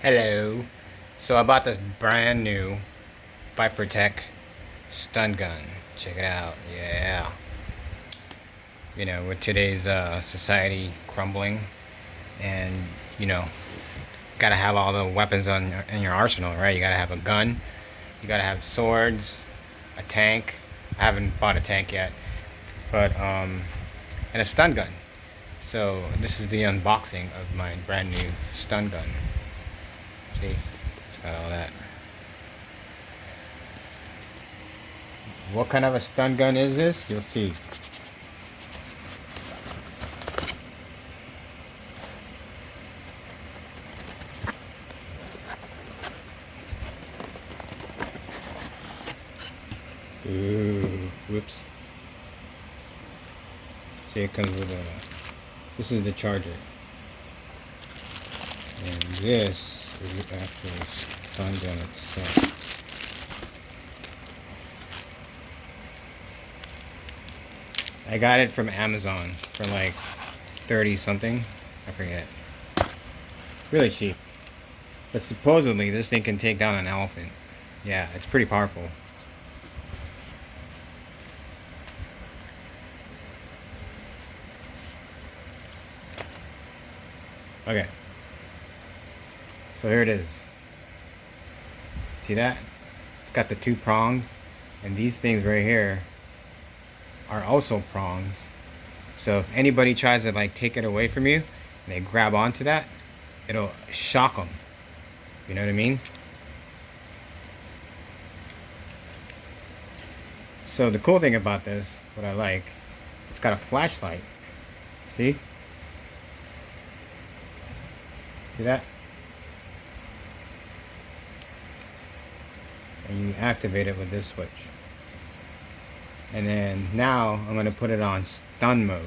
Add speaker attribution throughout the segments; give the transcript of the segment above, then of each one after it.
Speaker 1: Hello. So I bought this brand new Vipertech stun gun. Check it out. Yeah. You know, with today's uh, society crumbling, and you know, gotta have all the weapons on your, in your arsenal, right? You gotta have a gun. You gotta have swords, a tank. I haven't bought a tank yet, but um, and a stun gun. So this is the unboxing of my brand new stun gun. See, it's got all that. What kind of a stun gun is this? You'll see. Ooh, whoops. See, it comes with a. This is the charger. And this the actual stun gun itself. I got it from Amazon for like 30 something. I forget. Really cheap. But supposedly this thing can take down an elephant. Yeah, it's pretty powerful. Okay. So here it is. See that? It's got the two prongs. And these things right here are also prongs. So if anybody tries to like take it away from you, and they grab onto that, it'll shock them. You know what I mean? So the cool thing about this, what I like, it's got a flashlight. See? See that? And you activate it with this switch. And then now I'm going to put it on stun mode,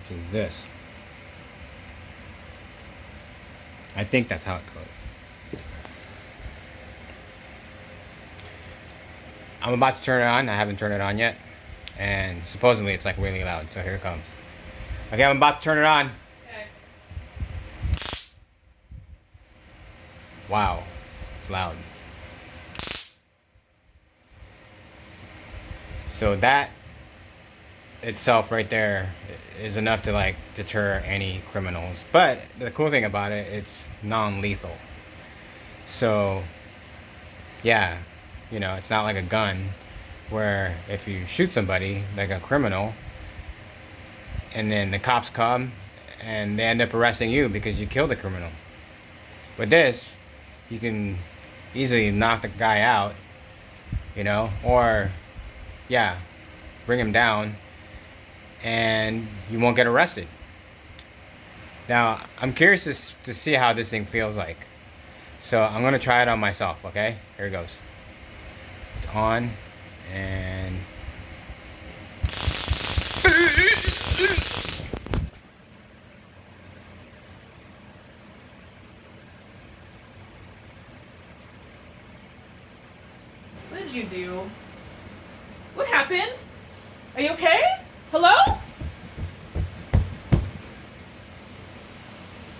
Speaker 1: which is this. I think that's how it goes. I'm about to turn it on. I haven't turned it on yet. And supposedly it's like really loud, so here it comes. Okay, I'm about to turn it on. Wow, it's loud. So that itself right there is enough to like deter any criminals. But the cool thing about it, it's non-lethal. So yeah, you know, it's not like a gun where if you shoot somebody, like a criminal, and then the cops come and they end up arresting you because you killed the criminal. With this, you can easily knock the guy out, you know, or yeah, bring him down and you won't get arrested. Now, I'm curious to, to see how this thing feels like. So I'm to try it on myself, okay? Here it goes. It's on and...
Speaker 2: What did you do? Happened? Are you okay? Hello?